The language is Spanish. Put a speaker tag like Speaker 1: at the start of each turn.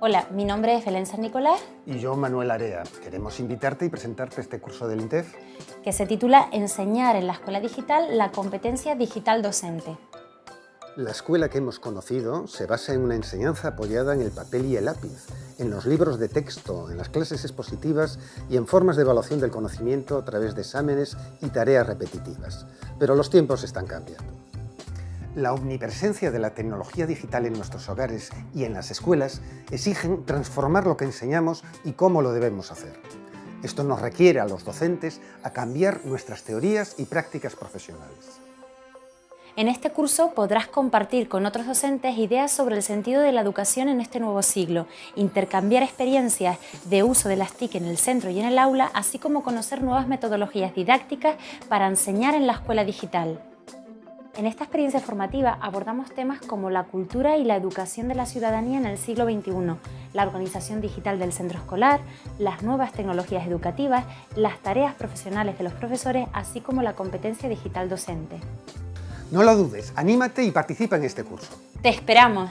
Speaker 1: Hola, mi nombre es Belén San Nicolás.
Speaker 2: Y yo, Manuel Area. Queremos invitarte y presentarte este curso del INTEF.
Speaker 1: Que se titula Enseñar en la Escuela Digital la competencia digital docente.
Speaker 2: La escuela que hemos conocido se basa en una enseñanza apoyada en el papel y el lápiz, en los libros de texto, en las clases expositivas y en formas de evaluación del conocimiento a través de exámenes y tareas repetitivas. Pero los tiempos están cambiando. La omnipresencia de la tecnología digital en nuestros hogares y en las escuelas exigen transformar lo que enseñamos y cómo lo debemos hacer. Esto nos requiere a los docentes a cambiar nuestras teorías y prácticas profesionales.
Speaker 1: En este curso podrás compartir con otros docentes ideas sobre el sentido de la educación en este nuevo siglo, intercambiar experiencias de uso de las TIC en el centro y en el aula, así como conocer nuevas metodologías didácticas para enseñar en la escuela digital. En esta experiencia formativa abordamos temas como la cultura y la educación de la ciudadanía en el siglo XXI, la organización digital del centro escolar, las nuevas tecnologías educativas, las tareas profesionales de los profesores, así como la competencia digital docente.
Speaker 2: No lo dudes, anímate y participa en este curso.
Speaker 1: ¡Te esperamos!